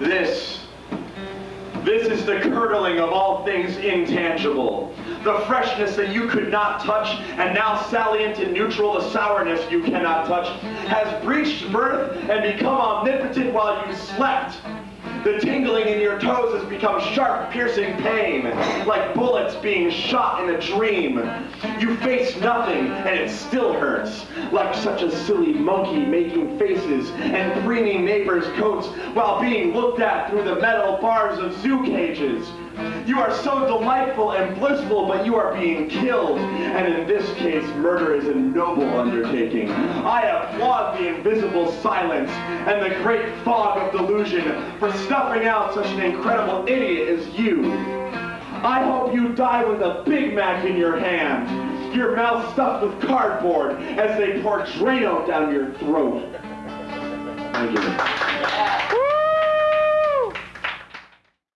This. This is the curdling of all things intangible. The freshness that you could not touch, and now salient and neutral, the sourness you cannot touch, has breached birth and become omnipotent while you slept. The tingling in your toes has become sharp, piercing pain, like bullets being shot in a dream. You face nothing, and it still hurts, like such a silly monkey making faces and preening neighbors' coats while being looked at through the metal bars of zoo cages. You are so delightful and blissful, but you are being killed. And in this case, murder is a noble undertaking. I applaud the invisible silence and the great fog of delusion for snuffing out such an incredible idiot as you. I hope you die with a Big Mac in your hand, your mouth stuffed with cardboard as they pour Drano down your throat. Thank you.